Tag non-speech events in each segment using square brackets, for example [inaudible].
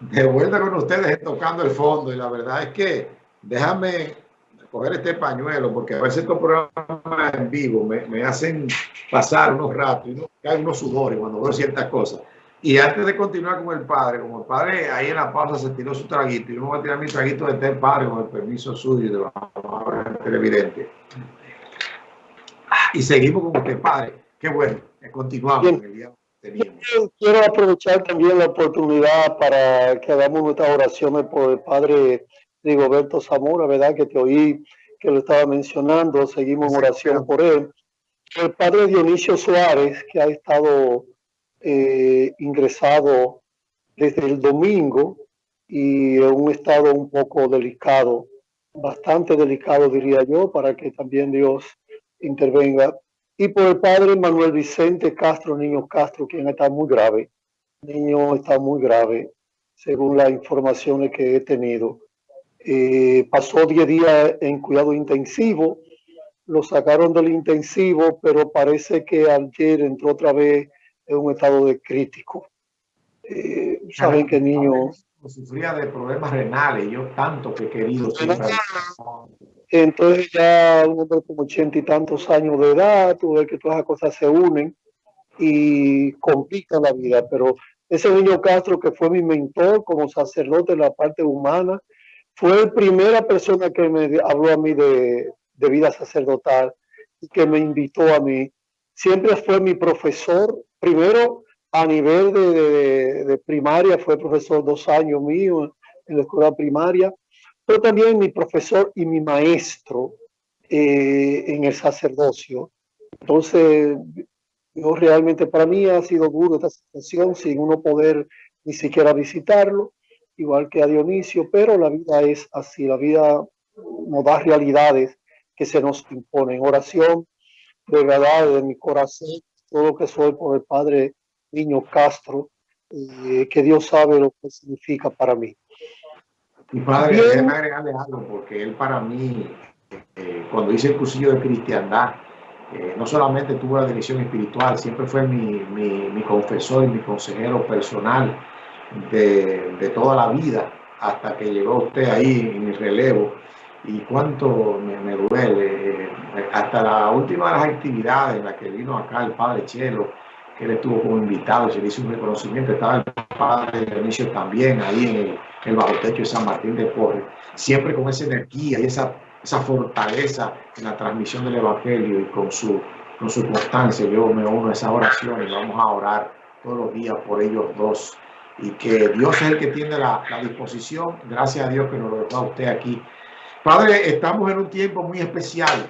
De vuelta con ustedes tocando el fondo y la verdad es que déjame coger este pañuelo porque a veces estos programas en vivo me, hacen pasar unos ratos y no, caen unos sudores cuando veo ciertas cosas. Y antes de continuar con el padre, como el padre ahí en la pausa se tiró su traguito, y yo me voy a tirar mi traguito de té padre con el permiso suyo y de la televidente. Y seguimos con usted, padre. Qué bueno, continuamos en el día Quiero aprovechar también la oportunidad para que hagamos nuestras oraciones por el padre Rigoberto Zamora, ¿verdad? Que te oí que lo estaba mencionando, seguimos en oración por él. El padre Dionisio Suárez, que ha estado eh, ingresado desde el domingo y en un estado un poco delicado, bastante delicado diría yo, para que también Dios intervenga. Y por el padre Manuel Vicente Castro, niño Castro, quien está muy grave. Niño está muy grave, según las informaciones que he tenido. Eh, pasó 10 días en cuidado intensivo, lo sacaron del intensivo, pero parece que ayer entró otra vez en un estado de crítico. Eh, saben que niño... Sufría de problemas renales, yo tanto que he querido Entonces ya un hombre como ochenta y tantos años de edad, tú ves que todas las cosas se unen y complican la vida, pero ese niño Castro que fue mi mentor como sacerdote de la parte humana, fue la primera persona que me habló a mí de, vida sacerdotal y que me invitó a mí. Siempre fue mi profesor, primero a nivel de, primaria, fue profesor dos años mío en la escuela primaria, pero también mi profesor y mi maestro eh, en el sacerdocio. Entonces, yo realmente para mí ha sido duro esta situación sin uno poder ni siquiera visitarlo igual que a Dionisio, pero la vida es así, la vida nos da realidades que se nos imponen. Oración de verdad de mi corazón, todo lo que soy por el Padre Niño Castro, eh, que Dios sabe lo que significa para mí. Mi padre, déjeme agregarle algo, porque él para mí, eh, cuando hice el cursillo de cristiandad, eh, no solamente tuvo la dirección espiritual, siempre fue mi, mi, mi confesor y mi consejero personal de, toda la vida hasta que llegó usted ahí en el relevo y cuánto me, duele. Hasta la última de las actividades en la que vino acá el padre Chelo, que él estuvo como invitado, se le hizo un reconocimiento, estaba el padre Dionisio también ahí en el, el bajo techo de San Martín de Porres, siempre con esa energía y esa, esa fortaleza en la transmisión del Evangelio y con su, con su constancia. Yo me uno a esa oración y vamos a orar todos los días por ellos dos y que Dios es el que tiene la, disposición. Gracias a Dios que nos lo da usted aquí. Padre, estamos en un tiempo muy especial.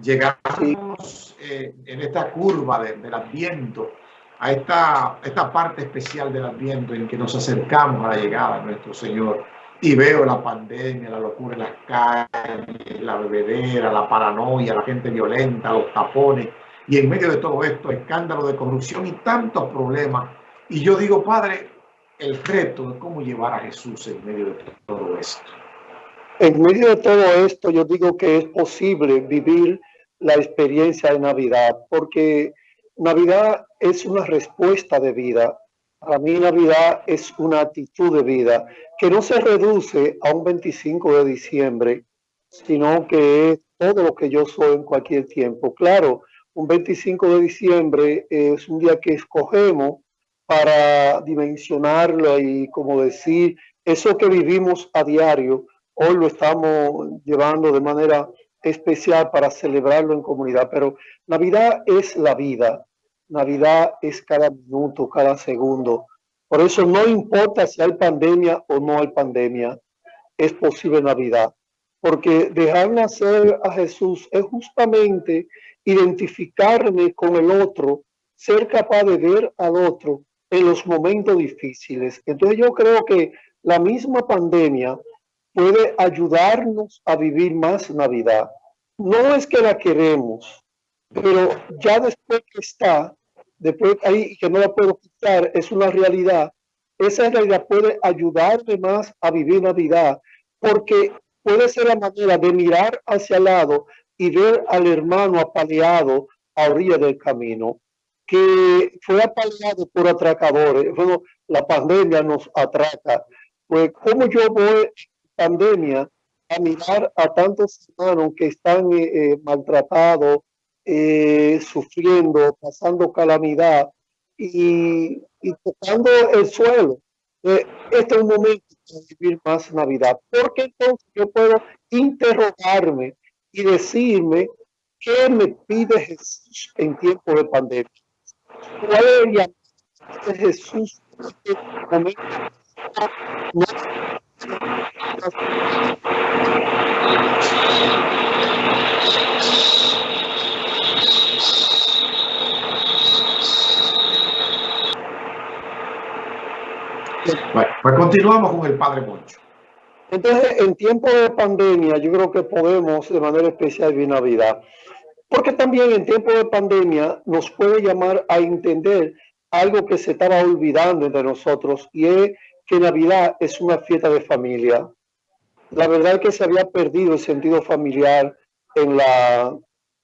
Llegamos eh, en esta curva del Adviento, a esta, esta parte especial del Adviento en que nos acercamos a la llegada de nuestro Señor. Y veo la pandemia, la locura en las calles, la bebedera, la paranoia, la gente violenta, los tapones. Y en medio de todo esto, escándalo de corrupción y tantos problemas. Y yo digo, Padre, el reto de cómo llevar a Jesús en medio de todo esto? En medio de todo esto, yo digo que es posible vivir la experiencia de Navidad, porque Navidad es una respuesta de vida. Para mí Navidad es una actitud de vida que no se reduce a un 25 de diciembre, sino que es todo lo que yo soy en cualquier tiempo. Claro, un 25 de diciembre es un día que escogemos para dimensionarlo y como decir, eso que vivimos a diario, hoy lo estamos llevando de manera especial para celebrarlo en comunidad, pero Navidad es la vida, Navidad es cada minuto, cada segundo. Por eso no importa si hay pandemia o no hay pandemia, es posible Navidad. Porque dejar nacer a Jesús es justamente identificarme con el otro, ser capaz de ver al otro en los momentos difíciles. Entonces yo creo que la misma pandemia puede ayudarnos a vivir más Navidad. No es que la queremos, pero ya después que está, después ahí que no la puedo quitar, es una realidad. Esa realidad puede ayudarme más a vivir Navidad, porque puede ser la manera de mirar hacia el lado y ver al hermano apaleado a orilla del camino que fue apaleado por atracadores. Bueno, la pandemia nos atraca. pues cómo yo voy pandemia a mirar a tantos hermanos que están eh, eh, maltratados, eh, sufriendo, pasando calamidad y, tocando el suelo. este es un momento para vivir más Navidad, porque entonces yo puedo interrogarme y decirme qué me pide Jesús en tiempo de pandemia. ¿Cuál es el de Jesús en este momento? Pues continuamos con el Padre Moncho. Entonces, en tiempo de pandemia, yo creo que podemos de manera especial vivir Navidad, porque también en tiempo de pandemia nos puede llamar a entender algo que se estaba olvidando entre nosotros y es que Navidad es una fiesta de familia. La verdad es que se había perdido el sentido familiar en, la,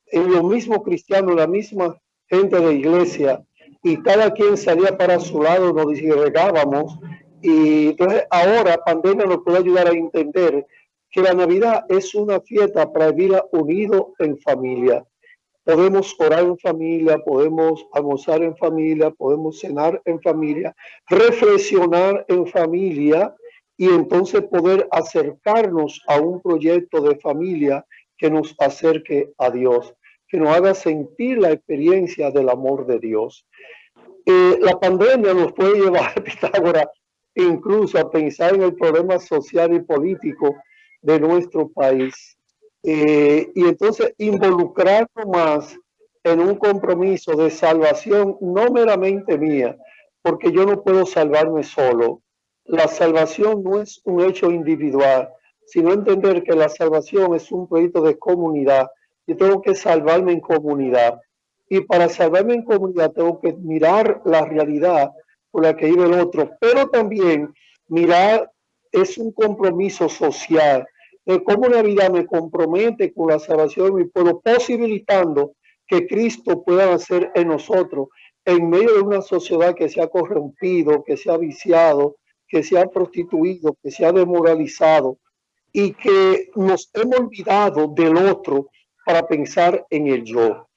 en lo mismo cristiano, la misma gente de iglesia, y cada quien salía para su lado, nos disgregábamos y entonces ahora pandemia nos puede ayudar a entender que la Navidad es una fiesta para vivir unido en familia. Podemos orar en familia, podemos almorzar en familia, podemos cenar en familia, reflexionar en familia y entonces poder acercarnos a un proyecto de familia que nos acerque a Dios, que nos haga sentir la experiencia del amor de Dios. Eh, la pandemia nos puede [laughs] llevar, Pitágoras, incluso a pensar en el problema social y político de nuestro país. Eh, y entonces involucrarnos más en un compromiso de salvación, no meramente mía, porque yo no puedo salvarme solo. La salvación no es un hecho individual, sino entender que la salvación es un proyecto de comunidad. Yo tengo que salvarme en comunidad. Y para salvarme en comunidad tengo que mirar la realidad la que vive el otro, pero también mirar es un compromiso social, de cómo la vida me compromete con la salvación de mi pueblo, posibilitando que Cristo pueda hacer en nosotros, en medio de una sociedad que se ha corrompido, que se ha viciado, que se ha prostituido, que se ha demoralizado y que nos hemos olvidado del otro para pensar en el yo.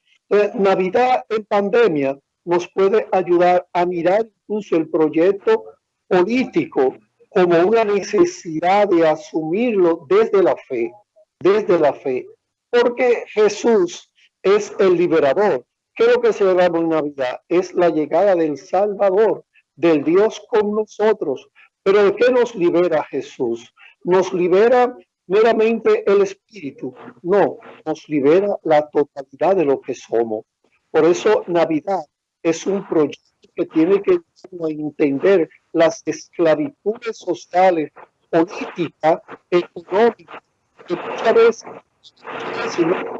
Navidad en pandemia nos puede ayudar a mirar incluso el proyecto político como una necesidad de asumirlo desde la fe, desde la fe, porque Jesús es el liberador. ¿Qué es lo que celebramos en Navidad? Es la llegada del Salvador, del Dios con nosotros. Pero ¿de qué nos libera Jesús? ¿Nos libera meramente el Espíritu? No, nos libera la totalidad de lo que somos. Por eso Navidad es un proyecto que tiene que entender las esclavitudes sociales, políticas, económicas, que muchas veces, si no